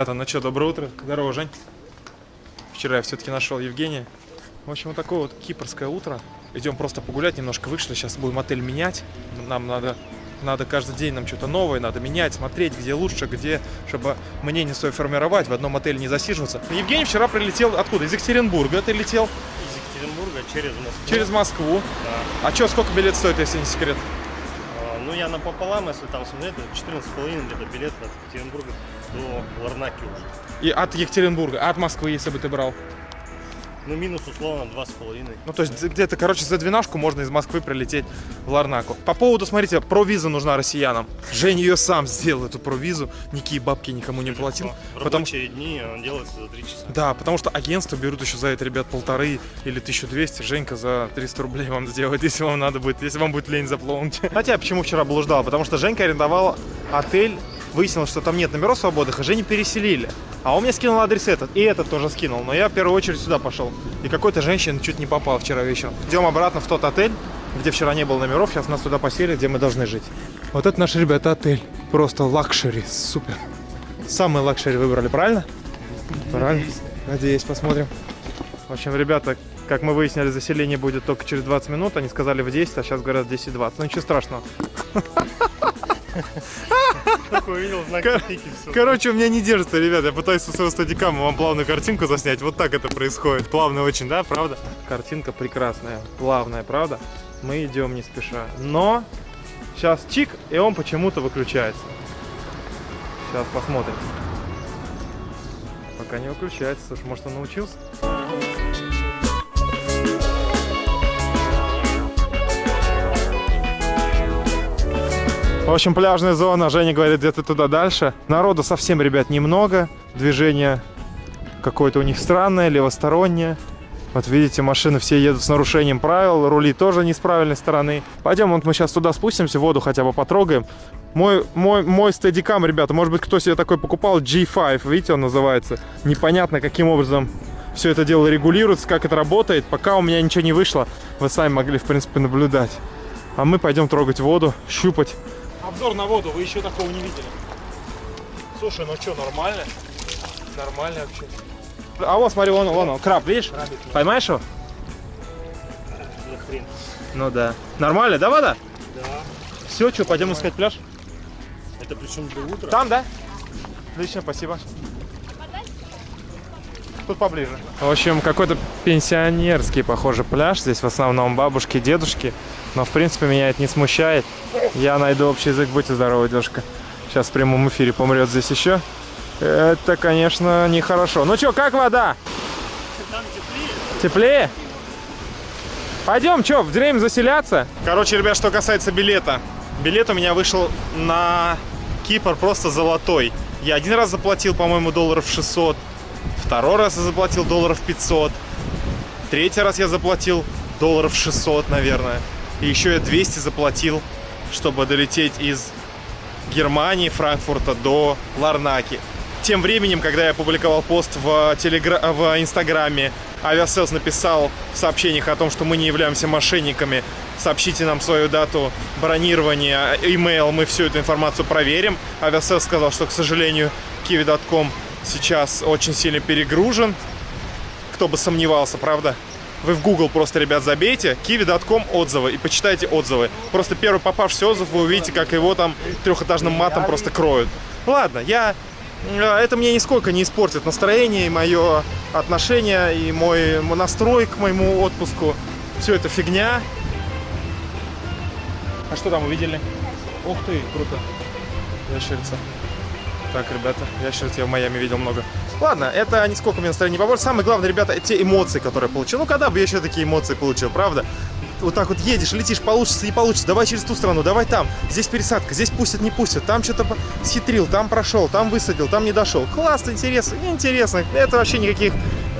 Это, ну что, доброе утро. Здорово, Жень. Вчера я все-таки нашел Евгения. В общем, вот такое вот кипрское утро. Идем просто погулять, немножко вышли. Сейчас будем отель менять. Нам надо, надо каждый день нам что-то новое, надо менять, смотреть, где лучше, где, чтобы мнение свое формировать, в одном отеле не засиживаться. Евгений вчера прилетел откуда? Из Екатеринбурга ты летел? Из Екатеринбурга через Москву. Через Москву. Да. А что, сколько билет стоит, если не секрет? А, Ну, я напополам, если там смотреть, то 14,5 где-то билет от Екатеринбурга до Ларнаки уже. И от Екатеринбурга, а от Москвы, если бы ты брал? Ну, минус условно 2,5. Ну, то есть где-то, короче, за двенашку можно из Москвы прилететь в Ларнаку. По поводу, смотрите, провиза нужна россиянам. Женя ее сам сделал, эту провизу. Никакие бабки никому не платил. В Потому рабочие дни он делается за 3 часа. Да, потому что агентство берут еще за это, ребят, полторы или 1200. Женька за 300 рублей вам сделает, если вам надо будет, если вам будет лень заплатить. Хотя, почему вчера блуждал? Потому что Женька арендовал отель, выяснилось, что там нет номеров свободных, и Женю переселили. А он мне скинул адрес этот, и этот тоже скинул. Но я в первую очередь сюда пошел. И какой-то женщина чуть не попал вчера вечером. Идем обратно в тот отель, где вчера не было номеров. Сейчас нас туда поселят, где мы должны жить. Вот это наш, ребята, отель. Просто luxury, супер. Самый luxury выбрали, правильно? Правильно. Надеюсь, посмотрим. В общем, ребята, как мы выяснили, заселение будет только через 20 минут. Они сказали в 10, а сейчас говорят 10-20. Ну ничего страшного. Такой увидел знак. Короче, у меня не держится, ребят. Я пытаюсь со своего стадикама вам плавную картинку заснять. Вот так это происходит. Плавно очень, да, правда? Картинка прекрасная, плавная, правда? Мы идем не спеша. Но сейчас чик, и он почему-то выключается. Сейчас посмотрим. Пока не выключается. Слушай, может он научился? В общем, пляжная зона, Женя говорит, где-то туда дальше. Народу совсем, ребят, немного. Движение какое-то у них странное, левостороннее. Вот видите, машины все едут с нарушением правил, рули тоже не с правильной стороны. Пойдем, вот мы сейчас туда спустимся, воду хотя бы потрогаем. Мой, мой, мой стедикам, ребята, может быть, кто себе такой покупал, G5, видите, он называется. Непонятно, каким образом все это дело регулируется, как это работает. Пока у меня ничего не вышло, вы сами могли, в принципе, наблюдать. А мы пойдем трогать воду, щупать. Обзор на воду, вы еще такого не видели. Слушай, ну что, нормально? Нормально вообще. А вот, смотри, вон, вон он, краб, видишь? Поймаешь его? Хрен. Ну да. Нормально, да, вода? Да. Все, что, пойдем искать пляж? Это причем до утра. Там, да? Отлично, спасибо. Тут поближе. В общем, какой-то пенсионерский, похоже, пляж. Здесь в основном бабушки, дедушки. Но, в принципе, меня это не смущает. Я найду общий язык. Будьте здоровы, девушка. Сейчас в прямом эфире помрет здесь еще. Это, конечно, нехорошо. Ну что, как вода? Там теплее. Теплее? Пойдем, что, в деревню заселяться? Короче, ребят, что касается билета. Билет у меня вышел на Кипр просто золотой. Я один раз заплатил, по-моему, долларов 600. Второй раз я заплатил долларов 500. Третий раз я заплатил долларов 600, наверное. И еще я 200 заплатил, чтобы долететь из Германии, Франкфурта до Ларнаки. Тем временем, когда я опубликовал пост в, телегра... в Инстаграме, Aviasales написал в сообщениях о том, что мы не являемся мошенниками. Сообщите нам свою дату бронирования, имейл, мы всю эту информацию проверим. Aviasales сказал, что, к сожалению, kiwi.com сейчас очень сильно перегружен. Кто бы сомневался, правда? Вы в Google просто, ребят, забейте kiwi.com отзывы и почитайте отзывы. Просто первый попавшийся отзыв, вы увидите, как его там трехэтажным матом просто кроют. Ладно, я... э, Это мне нисколько не испортит настроение и мое отношение, и мой настрой к моему отпуску. Все это фигня. А что там увидели? Ух ты, круто. Ящерица. Так, ребята, я в Майами видел много. Ладно, это нисколько мне настроение не поможет. Самое главное, ребята, те эмоции, которые я получил. Ну, когда бы я еще такие эмоции получил, правда? Вот так вот едешь, летишь, получится, не получится, давай через ту страну, давай там. Здесь пересадка, здесь пустят, не пустят. Там что-то схитрил, там прошел, там высадил, там не дошел. Классно, интересно, интересно. Это вообще никаких,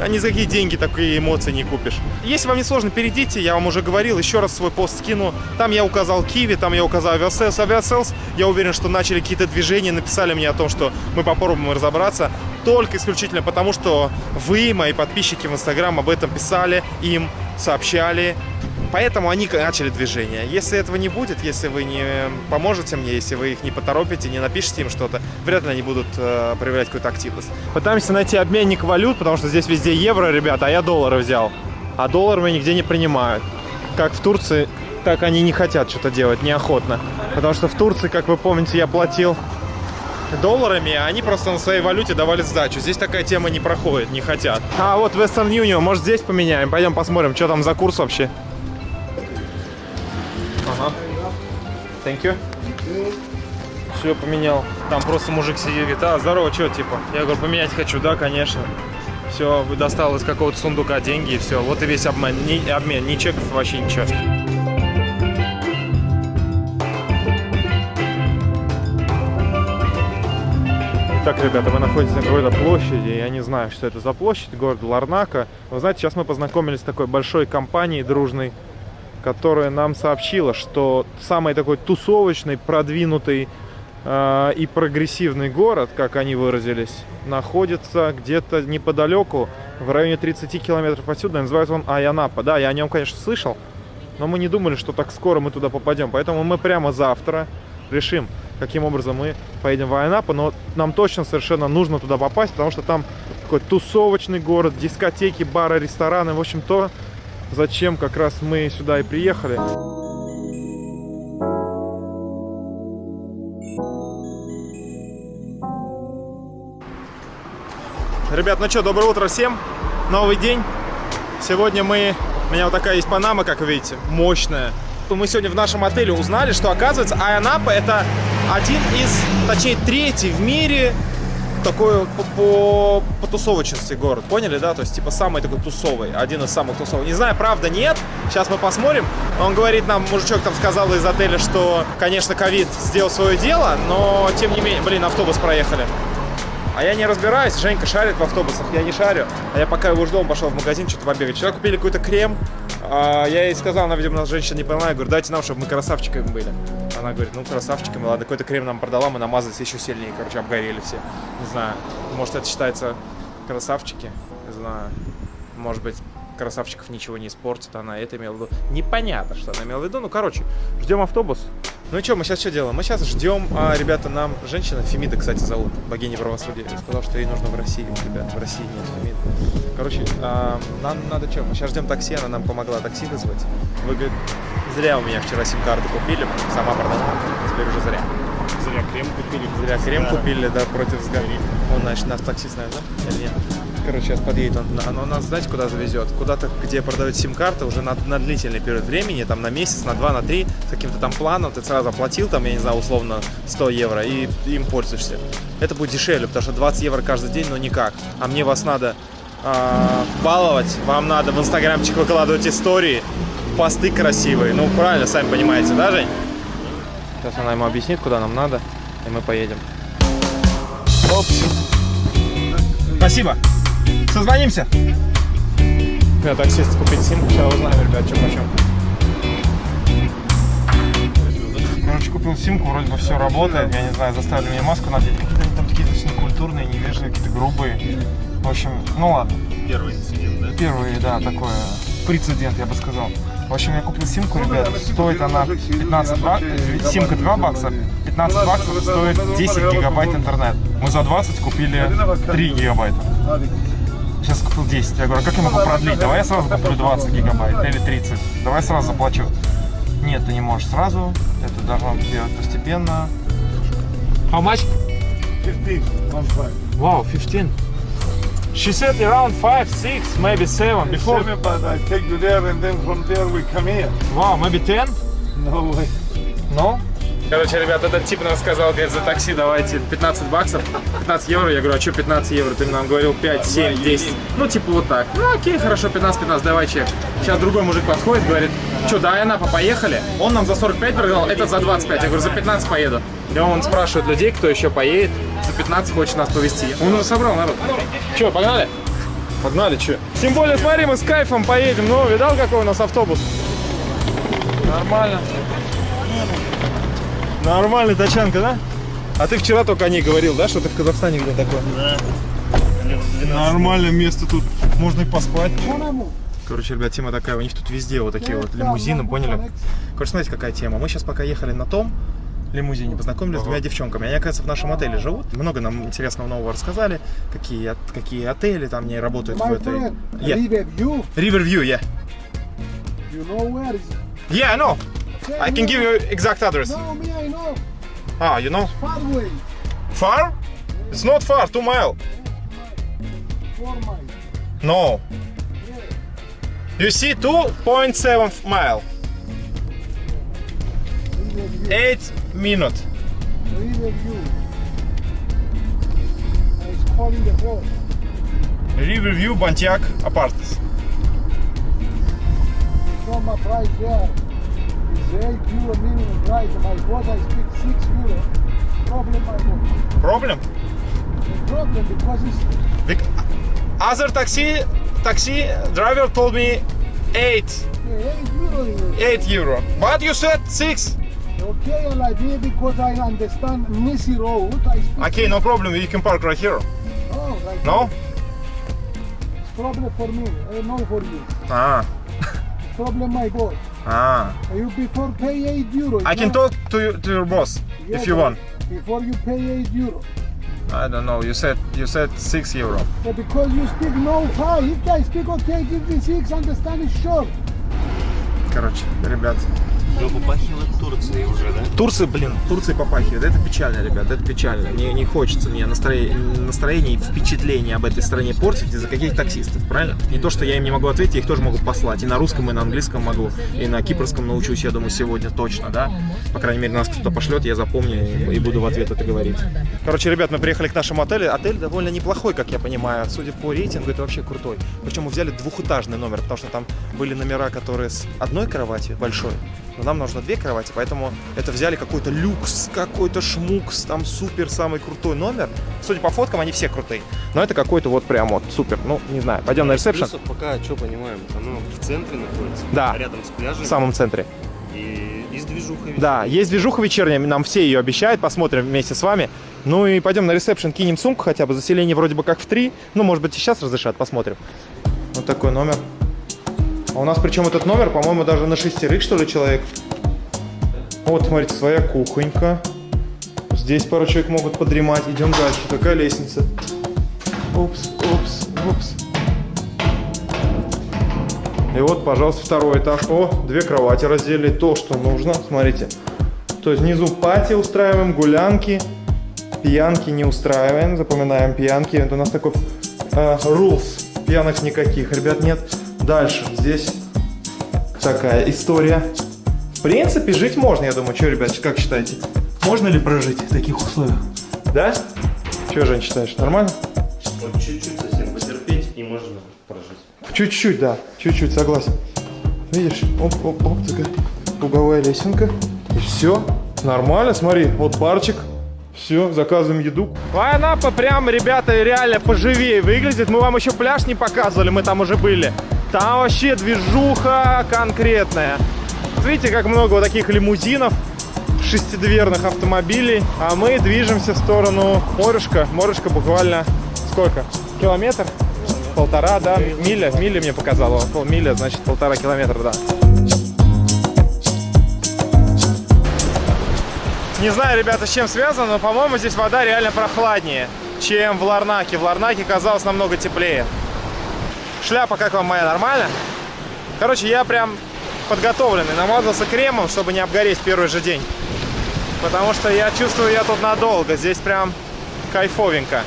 ни за какие деньги такие эмоции не купишь. Если вам не сложно, перейдите, я вам уже говорил, еще раз свой пост скину. Там я указал Kiwi, там я указал Aviasales. Aviasales, я уверен, что начали какие-то движения, написали мне о том, что мы попробуем разобраться. Только исключительно потому, что вы, мои подписчики в Инстаграм, об этом писали, им сообщали. Поэтому они начали движение. Если этого не будет, если вы не поможете мне, если вы их не поторопите, не напишите им что-то, вряд ли они будут э, проявлять какую-то активность. Пытаемся найти обменник валют, потому что здесь везде евро, ребята, а я доллары взял. А доллары нигде не принимают. Как в Турции, так они не хотят что-то делать, неохотно. Потому что в Турции, как вы помните, я платил долларами, а они просто на своей валюте давали сдачу. Здесь такая тема не проходит, не хотят. А вот Western Union, может здесь поменяем? Пойдем посмотрим, что там за курс вообще. Ага. Thank you. Все, поменял. Там просто мужик сидит, говорит, а, здорово, что, типа? Я говорю, поменять хочу, да, конечно. Все, достал из какого-то сундука деньги и все. Вот и весь обмен. Ни, обмен, ни чеков, вообще ничего. Так, ребята, мы находимся на какой-то площади, я не знаю, что это за площадь, город Ларнака. Вы знаете, сейчас мы познакомились с такой большой компанией дружной, которая нам сообщила, что самый такой тусовочный, продвинутый э, и прогрессивный город, как они выразились, находится где-то неподалеку, в районе 30 километров отсюда. Называется он Аянапа. Да, я о нем, конечно, слышал, но мы не думали, что так скоро мы туда попадем. Поэтому мы прямо завтра решим, каким образом мы поедем в Айнапу, но нам точно совершенно нужно туда попасть, потому что там такой тусовочный город, дискотеки, бары, рестораны, в общем, то, зачем как раз мы сюда и приехали. Ребят, ну что, доброе утро всем, новый день. Сегодня мы, у меня вот такая есть панама, как видите, мощная. Мы сегодня в нашем отеле узнали, что оказывается Айанапа это один из, точнее третий в мире такой по, по, по тусовочности город, поняли, да? То есть, типа, самый такой тусовый, один из самых тусовых. Не знаю, правда, нет, сейчас мы посмотрим. Он говорит нам, мужичок там сказал из отеля, что, конечно, ковид сделал свое дело, но, тем не менее, блин, автобус проехали. А я не разбираюсь, Женька шарит в автобусах, я не шарю. А я пока его ждал, пошел в магазин что-то побегать. Вчера купили какой-то крем, а я ей сказал, она, видимо, женщина не поняла, я говорю, дайте нам, чтобы мы красавчиками были. Она говорит, ну, красавчиками, ладно, какой-то крем нам продала, мы намазались еще сильнее, короче, обгорели все. Не знаю, может, это считается красавчики, не знаю, может быть, красавчиков ничего не испортит, она это имела в виду. Непонятно, что она имела в виду, ну, короче, ждем автобус. Ну и что, мы сейчас что делаем? Мы сейчас ждем, а, ребята, нам женщина, Фемида, кстати, зовут, богиня правосудия, сказал, что ей нужно в России, ребят, в России нет Фемиды. Короче, а, нам надо что, мы сейчас ждем такси, она нам помогла такси вызвать. Вы, говорит, зря у меня вчера сим-карту купили, сама продала, теперь уже зря. Зря крем купили. Зря крем Да. купили, да, против взгляда. Он, значит, нас таксист, наверное, да? Или нет? Короче, сейчас подъедет он, оно нас, знаете, куда завезет? Куда-то, где продают сим-карты уже на, на длительный период времени, там на месяц, на два, на три, с каким-то там планом, ты сразу оплатил, там, я не знаю, условно 100 евро, и им пользуешься. Это будет дешевле, потому что 20 евро каждый день, ну никак. А мне вас надо а, баловать, вам надо в инстаграмчик выкладывать истории, посты красивые. Ну, правильно, сами понимаете, да, Жень? Сейчас она ему объяснит, куда нам надо, и мы поедем. Спасибо. Созвонимся. Я таксист купить симку, сейчас узнаем, ребят, что почем. Короче, купил симку, вроде бы все работает. Я не знаю, заставили меня маску надеть. Какие-то они там такие очень некультурные, невежливые, какие-то грубые. В общем, ну ладно. Первый инцидент, да? Первый, да, такое прецедент, я бы сказал. В общем, я купил симку, ребят, стоит она 15 баксов, симка 2 бакса, 15 баксов стоит 10 гигабайт интернет. Мы за 20 купили 3 гигабайта. Сейчас купил 10. Я говорю, а как я могу продлить? Давай я сразу куплю 20 гигабайт или 30. Давай сразу заплачу. Нет, ты не можешь сразу. Это должно делать постепенно. How much? 15, one five. Wow, 15. She said around 5, 6, maybe 7 before. Seven, but I take you there and then from there we come here. Wow, maybe 10? No way. Ну? Короче, ребят, этот тип нам сказал, говорит, за такси давайте 15 баксов, 15 евро. Я говорю, а что 15 евро? Ты нам говорил 5, 7, 10. Ну, типа вот так. Ну, окей, хорошо, 15-15, давай чек. Сейчас другой мужик подходит, говорит, что, да, Айанапа, поехали? Он нам за 45 предлагал, этот за 25. Я говорю, за 15 поеду. И он спрашивает людей, кто еще поедет, за 15 хочет нас повезти. Он уже собрал народ. Че, погнали? Погнали, че? Тем более, смотри, мы с кайфом поедем. Ну, видал, какой у нас автобус? Нормально. Нормальный тачанка, да? А ты вчера только о ней говорил, да, что ты в Казахстане где такой? Да. Лет 12. Нормальное место тут, можно и поспать. Короче, ребят, тема такая, у них тут везде вот такие вот лимузины, поняли? Короче, смотрите, какая тема. Мы сейчас пока ехали на том лимузине, познакомились с двумя девчонками. Они, оказывается, в нашем отеле живут. Много нам интересного нового рассказали. Какие, какие отели там не работают в My этой... friend, Yeah. Riverview, Riverview, yeah. you know where is it? Yeah, I know. Tell I can give you exact address. No, me, I know. Ah, you know? Far way. Far? It's not far, two mile. Four miles. No. You see 2.7 mile. 8 minute. Riverview. It's calling the boat. Riverview Bantiak Apartments. From my price there is 8 euro minimum price. My boat I 6 euro. Problem my. Problem? The problem because it's Bec- Other taxi taxi driver told me 8 8 euro. here. 8 euro. But you said 6. Okay, and I did because I understand Missy Road. I speak Okay, no problem. You can park right here. Oh, right. No? It's problem for me. Uh, no for you. Ah. Problem my boss. Ah. You before pay 8 euro. I can talk to you, to your boss Yeah, if you want. Before you pay 8 euro. I don't know. You said you said 6 euro. But because you speak no 5, if I speak okay, give me 6, understand it's short. Короче, ребят. Ну, попахивает Турцией уже, да? Турция, блин, Турция попахивает. Это печально, ребят, это печально. Мне не хочется мне настроение, настроение и впечатление об этой стране портить из-за каких-то таксистов, правильно? Не то, что я им не могу ответить, я их тоже могу послать. И на русском, и на английском могу, и на кипрском научусь, я думаю, сегодня точно, да? По крайней мере, нас кто-то пошлет, я запомню и буду в ответ это говорить. Короче, ребят, мы приехали к нашему отелю. Отель довольно неплохой, как я понимаю. Судя по рейтингу, это вообще крутой. Причем мы взяли двухэтажный номер, потому что там были номера, которые с одной кроватью большой, но нам нужно две кровати, поэтому это взяли какой-то люкс, какой-то шмукс, там супер самый крутой номер. Судя по фоткам, они все крутые. Но это какой-то вот прям вот супер. Ну, не знаю, пойдем на ресепшн. Плюсов пока, что понимаем, оно в центре находится. Да. Рядом с пляжем. В самом центре. И, и с движухой. Да, есть движуха вечерняя, нам все ее обещают, посмотрим вместе с вами. Ну и пойдем на ресепшн, кинем сумку хотя бы, заселение вроде бы как в три. Ну, может быть, и сейчас разрешат, посмотрим. Вот такой номер. А у нас причем этот номер, по-моему, даже на шестерых, что ли, человек. Вот, смотрите, своя кухонька. Здесь пару человек могут подремать. Идем дальше. Такая лестница. Упс, упс, упс. И вот, пожалуйста, второй этаж. О, две кровати разделили. То, что нужно. Смотрите. То есть внизу пати устраиваем, гулянки. Пьянки не устраиваем. Запоминаем пьянки. Это у нас такой э, rules. Пьянок никаких, ребят, нет. Дальше. Здесь такая история. В принципе, жить можно, я думаю. Что, ребят, как считаете? Можно ли прожить в таких условиях? Да? Что, Жень, считаешь? Нормально? Вот чуть-чуть совсем потерпеть и можно прожить. Чуть-чуть, да, чуть-чуть, согласен. Видишь, оп, оп, оп, такая круговая лесенка. И все, нормально, смотри, вот барчик. Все, заказываем еду. Вайнапа прям, ребята, реально поживее выглядит. Мы вам еще пляж не показывали, мы там уже были. Там вообще движуха конкретная. Видите, как много вот таких лимузинов, шестидверных автомобилей. А мы движемся в сторону морюшка. Морюшка буквально сколько? Километр? Полтора, да? Миля, миля мне показала. Полмиля, значит, полтора километра, да. Не знаю, ребята, с чем связано, но, по-моему, здесь вода реально прохладнее, чем в Ларнаке. В Ларнаке казалось намного теплее. Шляпа как вам моя, нормально? Короче, я прям подготовленный. Намазался кремом, чтобы не обгореть первый же день. Потому что я чувствую, я тут надолго. Здесь прям кайфовенько.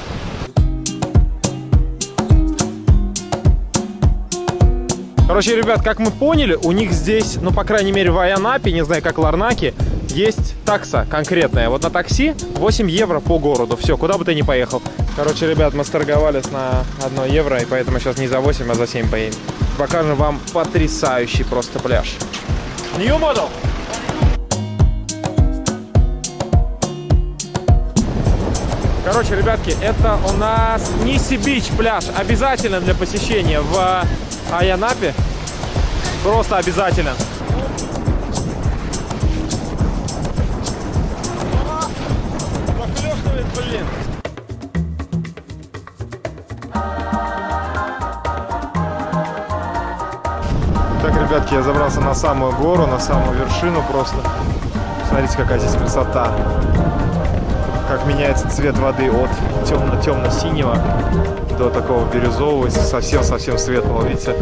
Короче, ребят, как мы поняли, у них здесь, ну, по крайней мере, в Айанапе, не знаю, как в Ларнаке, есть такса конкретная. Вот на такси 8 евро по городу. Все, куда бы ты ни поехал. Короче, ребят, мы сторговались на 1 евро, и поэтому сейчас не за 8, а за 7 поедем. Покажем вам потрясающий просто пляж. New model! Короче, ребятки, это у нас Ниси Бич пляж. Обязательно для посещения в Айанапе. Просто обязательно. Блин. Ребятки, я забрался на самую гору, на самую вершину просто. Смотрите, какая здесь красота. Как меняется цвет воды от темно-темно-синего до такого бирюзового, совсем-совсем светлого, видите,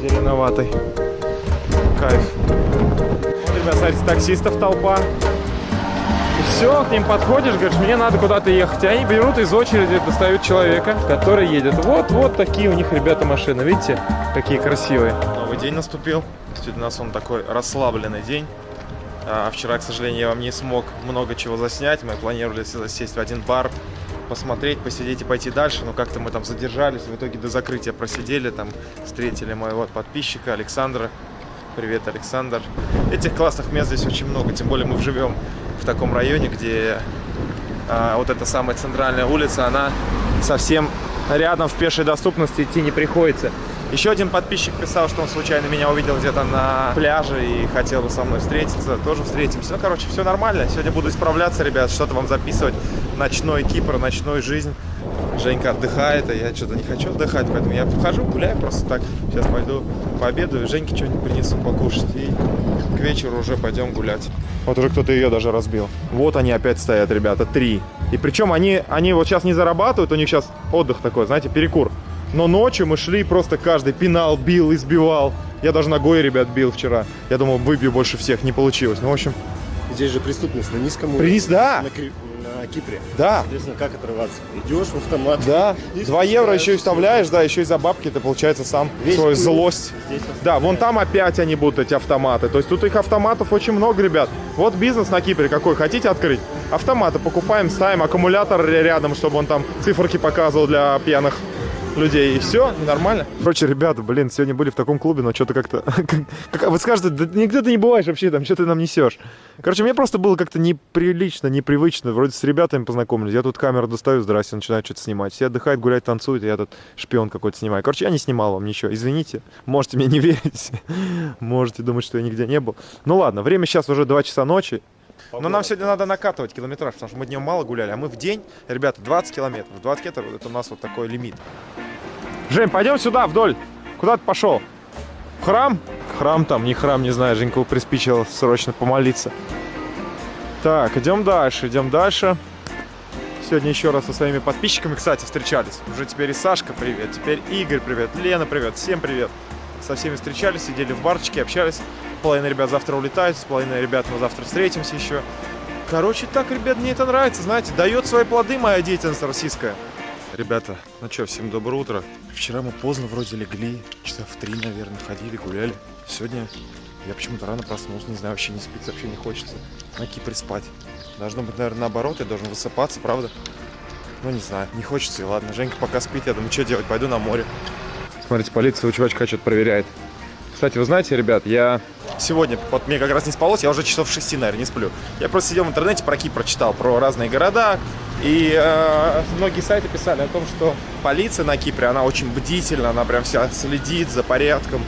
зеленоватый. Кайф. Вот, ребят, смотрите, таксистов толпа. Все, к ним подходишь, говоришь, мне надо куда-то ехать. И они берут из очереди, достают человека, который едет. Вот, вот такие у них, ребята, машины. Видите, какие красивые. Новый день наступил. Сегодня у нас он такой расслабленный день. А вчера, к сожалению, я вам не смог много чего заснять. Мы планировали сесть в один бар, посмотреть, посидеть и пойти дальше. Но как-то мы там задержались. В итоге до закрытия просидели. Там встретили моего подписчика Александра. Привет, Александр. Этих классных мест здесь очень много. Тем более мы живем в таком районе, где а, вот эта самая центральная улица, она совсем рядом в пешей доступности идти не приходится. Еще один подписчик писал, что он случайно меня увидел где-то на пляже и хотел бы со мной встретиться. Тоже встретимся. Ну, короче, все нормально. Сегодня буду исправляться, ребят, что-то вам записывать. Ночной Кипр, ночной жизнь. Женька отдыхает, а я что-то не хочу отдыхать, поэтому я хожу, гуляю просто так. Сейчас пойду пообедаю, Женьке что-нибудь принесу покушать и вечеру уже пойдем гулять. Вот уже кто-то ее даже разбил. Вот они опять стоят, ребята, три. И причем они, они вот сейчас не зарабатывают, у них сейчас отдых такой, знаете, перекур. Но ночью мы шли, просто каждый пинал, бил, избивал. Я даже ногой ребят бил вчера. Я думал, выбью больше всех, не получилось. Ну, в общем... Здесь же преступность на низком уровне. Приниз, да. На, на Кипре. Да. Соответственно, как отрываться? Идешь в автомат. Да. Два евро еще и вставляешь, да, еще и за бабки ты, получается, сам Весь свою злость. Да, вон там опять они будут, эти автоматы. То есть тут их автоматов очень много, ребят. Вот бизнес на Кипре какой. Хотите открыть? Автоматы покупаем, ставим аккумулятор рядом, чтобы он там циферки показывал для пьяных людей, и все, нормально. Короче, ребята, блин, сегодня были в таком клубе, но что-то как-то... Как, вы скажете, да нигде ты не бываешь вообще там, что ты нам несешь? Короче, мне просто было как-то неприлично, непривычно. Вроде с ребятами познакомились. Я тут камеру достаю, здрасте, начинаю что-то снимать. Все отдыхают, гуляют, танцуют, я тут шпион какой-то снимаю. Короче, я не снимал вам ничего. Извините, можете мне не верить. Можете думать, что я нигде не был. Ну ладно, время сейчас уже 2 часа ночи. Но нам сегодня надо накатывать километраж, потому что мы днем мало гуляли, а мы в день, ребята, 20 километров. 20 километров это у нас вот такой лимит. Жень, пойдем сюда, вдоль. Куда ты пошел? В храм? Храм там, не храм, не знаю, Женька приспичил срочно помолиться. Так, идем дальше, идем дальше. Сегодня еще раз со своими подписчиками, кстати, встречались. Уже теперь и Сашка привет, теперь Игорь привет, Лена привет, всем привет. Со всеми встречались, сидели в барчике, общались. Половина ребят завтра улетает, с половиной ребят мы завтра встретимся еще. Короче, так, ребят, мне это нравится, знаете, дает свои плоды моя деятельность российская. Ребята, ну что, всем доброе утро. Вчера мы поздно вроде легли, часа в три, наверное, ходили, гуляли. Сегодня я почему-то рано проснулся, не знаю, вообще не спится, вообще не хочется на Кипре спать. Должно быть, наверное, наоборот, я должен высыпаться, правда? Ну, не знаю, не хочется, и ладно. Женька пока спит, я думаю, что делать, пойду на море. Смотрите, полиция у чувачка что-то проверяет. Кстати, вы знаете, ребят, я сегодня, вот мне как раз не спалось, я уже часов 6, наверное, не сплю. Я просто сидел в интернете, про Кипр прочитал, про разные города, и э, многие сайты писали о том, что полиция на Кипре, она очень бдительна, она прям вся следит за порядком.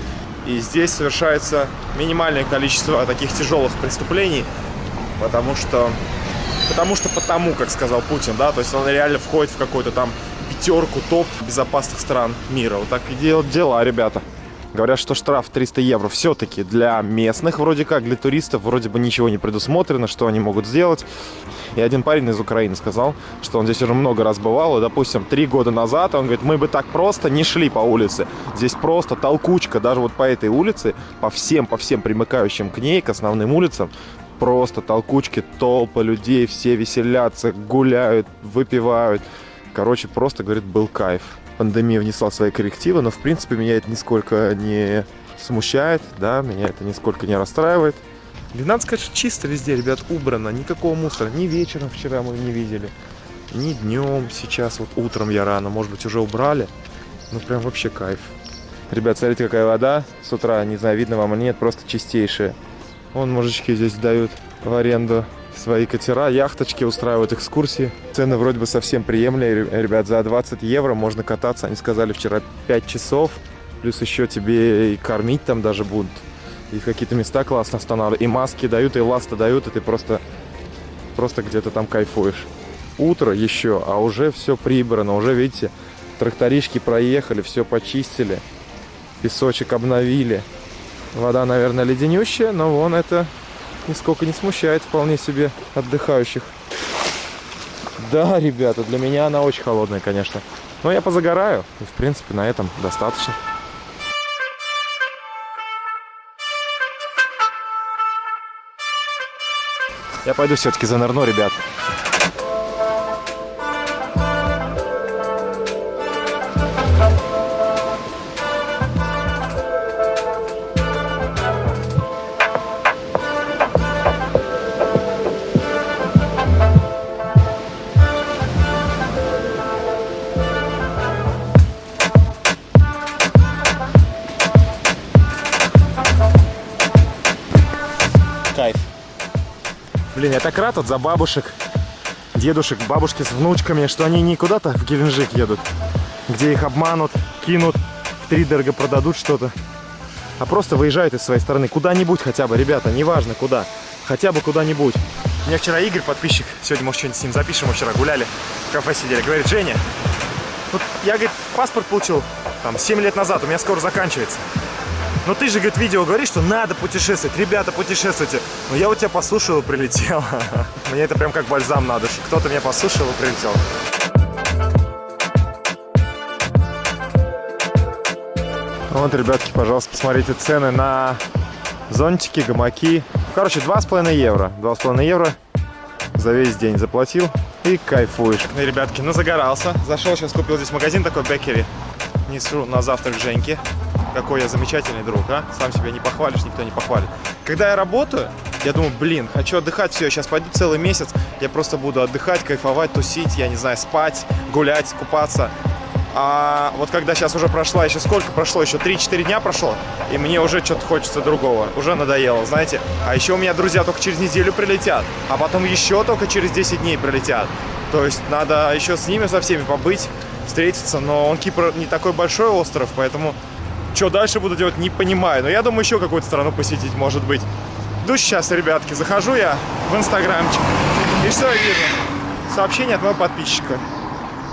И здесь совершается минимальное количество таких тяжелых преступлений, потому что, потому что потому, как сказал Путин, да, то есть он реально входит в какую-то там пятерку топ безопасных стран мира. Вот так и делают дела, ребята. Говорят, что штраф 300 евро все-таки для местных, вроде как, для туристов, вроде бы ничего не предусмотрено, что они могут сделать. И один парень из Украины сказал, что он здесь уже много раз бывал, и, допустим, три года назад, он говорит, мы бы так просто не шли по улице. Здесь просто толкучка, даже вот по этой улице, по всем, по всем примыкающим к ней, к основным улицам, просто толкучки, толпы людей, все веселятся, гуляют, выпивают. Короче, просто, говорит, был кайф пандемия внесла свои коррективы, но в принципе меня это нисколько не смущает, да, меня это нисколько не расстраивает. И надо сказать, что чисто везде, ребят, убрано, никакого мусора, ни вечером вчера мы не видели, ни днем, сейчас вот утром я рано, может быть уже убрали, ну прям вообще кайф. Ребят, смотрите, какая вода. С утра, не знаю, видно вам или нет, просто чистейшая. Вон мужички здесь дают в аренду свои катера, яхточки, устраивают экскурсии. Цены вроде бы совсем приемлемые. Ребят, за 20 евро можно кататься. Они сказали вчера 5 часов. Плюс еще тебе и кормить там даже будут. И какие-то места классно останавливают. И маски дают, и ласты дают, и ты просто, просто где-то там кайфуешь. Утро еще, а уже все прибрано. Уже, видите, тракторишки проехали, все почистили. Песочек обновили. Вода, наверное, леденющая, но вон это нисколько не смущает вполне себе отдыхающих. Да, ребята, для меня она очень холодная, конечно. Но я позагораю, и в принципе на этом достаточно. Я пойду все-таки занырну, ребят. Я так рад вот за бабушек, дедушек, бабушки с внучками, что они не куда-то в Геленджик едут, где их обманут, кинут, втридорого продадут что-то, а просто выезжают из своей страны куда-нибудь хотя бы, ребята, неважно куда, хотя бы куда-нибудь. У меня вчера Игорь, подписчик, сегодня, может, что-нибудь с ним запишем, мы вчера гуляли, в кафе сидели, говорит, Женя, вот я, говорит, паспорт получил там 7 лет назад, у меня скоро заканчивается. Но ты же, говорит, видео говоришь, что надо путешествовать. Ребята, путешествуйте. Но я у тебя послушал и прилетел. Мне это прям как бальзам надо. Кто-то меня послушал и прилетел. Вот, ребятки, пожалуйста, посмотрите цены на зонтики, гамаки. Короче, 2,5 евро. 2,5 евро за весь день заплатил и кайфуешь. Ну, ребятки, ну загорался. Зашел, сейчас купил здесь магазин такой Беккери. Несу на завтрак Женьке. Какой я замечательный друг, а? Сам себя не похвалишь, никто не похвалит. Когда я работаю, я думаю, блин, хочу отдыхать, все, сейчас пойду целый месяц, я просто буду отдыхать, кайфовать, тусить, я не знаю, спать, гулять, купаться. А вот когда сейчас уже прошла, еще сколько прошло, еще 3-4 дня прошло, и мне уже что-то хочется другого, уже надоело, знаете. А еще у меня друзья только через неделю прилетят, а потом еще только через 10 дней прилетят. То есть надо еще с ними со всеми побыть, встретиться, но он Кипр не такой большой остров, поэтому что дальше буду делать, не понимаю. Но я думаю, еще какую-то страну посетить, может быть. Иду сейчас, ребятки, захожу я в инстаграмчик. И что я вижу? Сообщение от моего подписчика.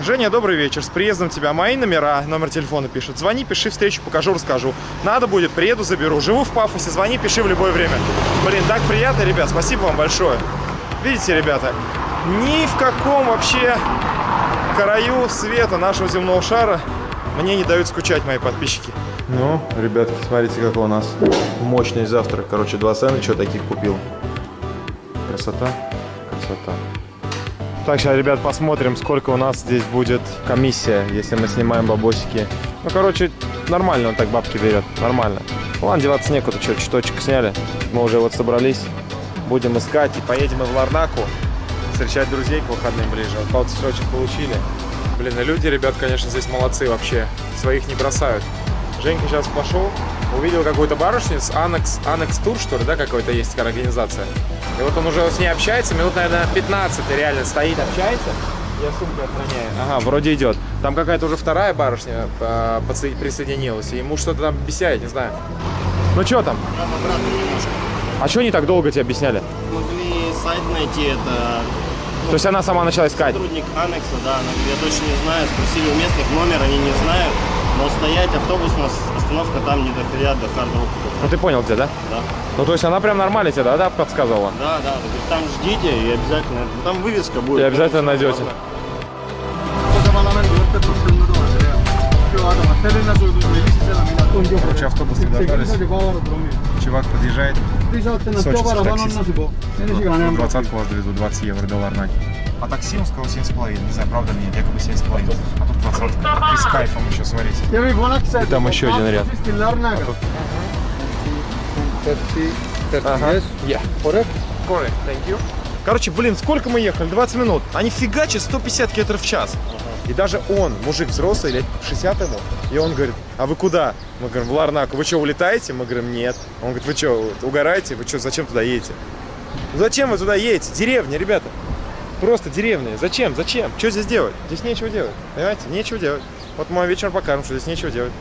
Женя, добрый вечер. С приездом тебя. Мои номера, номер телефона пишут. Звони, пиши, встречу покажу, расскажу. Надо будет, приеду, заберу. Живу в Пафосе, звони, пиши в любое время. Блин, так приятно, ребят. Спасибо вам большое. Видите, ребята, ни в каком вообще краю света нашего земного шара мне не дают скучать мои подписчики. Ну, ребятки, смотрите, какой у нас мощный завтрак. Короче, два сэндвича таких купил. Красота, красота. Так, сейчас, ребят, посмотрим, сколько у нас здесь будет комиссия, если мы снимаем бабосики. Ну, короче, нормально он так бабки берет, нормально. Ладно, деваться некуда, что, чуточек сняли. Мы уже вот собрались, будем искать и поедем мы в Ларнаку встречать друзей к выходным ближе. Вот полцветочек получили. Блин, и люди, ребят, конечно, здесь молодцы вообще. Своих не бросают. Женька сейчас пошел, увидел какую-то барышню с Анекс, Анекс Тур, что ли, да, какой-то есть такая организация. И вот он уже с ней общается, минут, наверное, 15 реально стоит, общается. Я сумку охраняю. Ага, вроде идет. Там какая-то уже вторая барышня а, присоединилась, и ему что-то там объясняет, не знаю. Ну что там? Прямо обратно немножко. А что они так долго тебе объясняли? Могли сайт найти, это То есть она сама начала искать? сотрудник Анекса, да, она говорит, я точно не знаю, спросили у местных номер, они не знают, но стоять автобусная остановка там не доходят до хард Ну ты понял где, да? да. Ну то есть она прям нормально тебе, да, да, подсказывала? Да, да, там ждите и обязательно, ну, там вывеска будет. И обязательно найдете. Короче, автобус дождались. Чувак подъезжает. Двадцатку вас довезу, 20 евро до Ларнаки. А такси он сказал 7,5. Не знаю, правда или нет, якобы 7,5. А 20. И с кайфом еще, смотрите. И там еще один ряд. Ага. Yeah. Correct? Correct, thank you. Короче, блин, сколько мы ехали? 20 минут. Они фигачат 150 км в час. И даже он, мужик взрослый, лет 60 ему, и он говорит, а вы куда? Мы говорим, в Ларнаку. Вы что, улетаете? Мы говорим, нет. Он говорит, вы что, угораете? Вы что, зачем туда едете? «Ну Зачем вы туда едете? Деревня, ребята. Просто деревня. Зачем? Зачем? Что здесь делать? Здесь нечего делать. Понимаете? Нечего делать. Вот мы вечером покажем, что здесь нечего делать.